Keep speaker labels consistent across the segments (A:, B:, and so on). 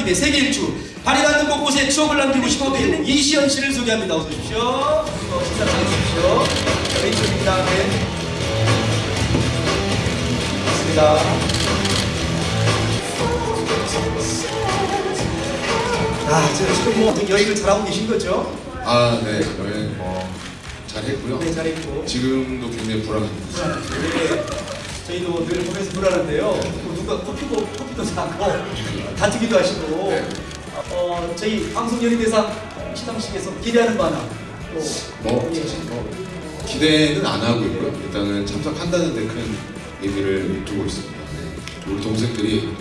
A: 김에 세계 일주 발이 닿는 곳곳에 추억을 남기고 싶어 배우 이시연 씨를 소개합니다. 어서 오십시오. 어, 식사 나오십시오. 왼쪽입니다. 네. 맞습니다. 아, 저 지금 뭐 여행을 잘하고 계신 거죠?
B: 아, 네. 여행 뭐 잘했고요.
A: 네, 잘했고.
B: 지금도 굉장히 불안합니다.
A: 네, 저희도 늘 보면서 불안한데요. 뭐 누가 커피도 커피도 사고 다투기도 하시고
B: 네.
A: 어, 저희 방송 연예대상 시상식에서 기대하는 바나 또
B: 뭐
A: 예.
B: 사실 뭐 기대는 안 하고 있고요. 일단은 참석한다는 데 큰 의미를 두고 있습니다. 네. 우리 동생들이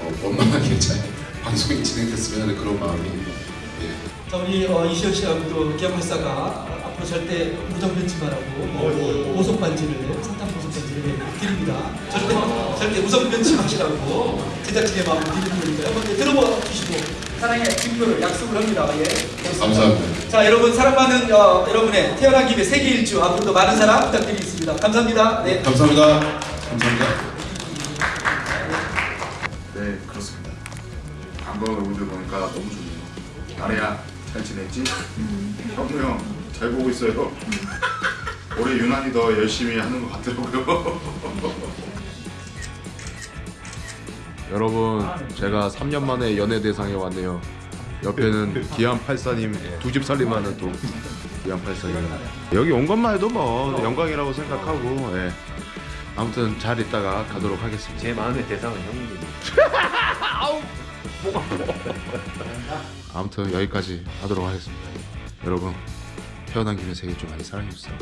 B: 어, 원만하게 잘 방송이 진행됐으면 하는 그런 마음이 예.
A: 자 우리 어, 이시연 씨하고 또 기합팔사가 앞으로 절대 무정 변치 말라고 뭐 보석 반지를 사탕 보석 반지를 드립니다. 절대 절대 우정 변치 마시라고 제작진의 마음을 드리는 거니까요. 한번 들어봐 주시고 사랑의 증거를 약속을 합니다. 예.
B: 감사합니다.
A: 자 여러분 사랑받는 어, 여러분의 태어난 김에 세계 일주 앞으로도 많은 사랑 부탁드리겠습니다. 감사합니다. 네.
B: 감사합니다. 감사합니다.
C: 네 그렇습니다 반가운 여러분들 보니까 너무 좋네요 나래야 잘 지냈지? 형도 형 잘 보고 있어요. 올해 유난히 더 열심히 하는 것 같더라고요.
D: 여러분 제가 3년 만에 연예 대상에 왔네요. 옆에는 기안 팔사님 두 집 살림하는 또 기안 팔사님. 여기 온 것만 해도 뭐 영광이라고 생각하고 예. 아무튼 잘 있다가 가도록 하겠습니다.
E: 제 마음의 대상은 형님.
D: 아무튼 여기까지 하도록 하겠습니다. 여러분 태어난 김에 세계 좀 많이 사랑해주세요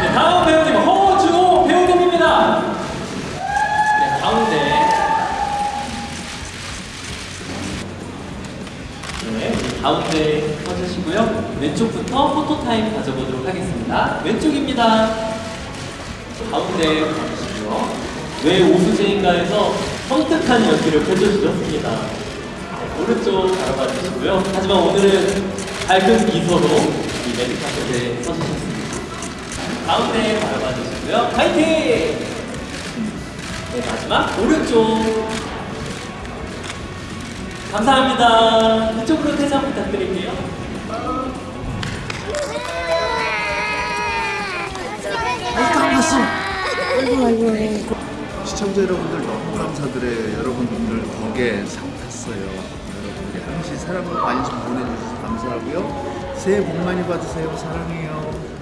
F: 네, 다음 배우님 허준호 배우님입니다. 네, 가운데. 네, 가운데 서주시고요. 왼쪽부터 포토 타임 가져보도록 하겠습니다. 왼쪽입니다. 가운데 가주시고요. 왜 오수재인가에서 섬뜩한 연기를 펼쳐주셨습니다. 네, 오른쪽 바라봐 주시고요. 하지만 오늘은 밝은 미소로 이 레드카펫에 서주셨습니다. 가운데 바라봐 주시고요. 파이팅! 네, 마지막 오른쪽. 감사합니다. 이쪽으로 퇴장 부탁드릴게요.
G: 시청자 여러분들 너무 감사드려요. 여러분들 덕에 상 탔어요. 여러분들이 항시 사랑과 관심 보내주셔서 감사하고요. 새해 복 많이 받으세요. 사랑해요.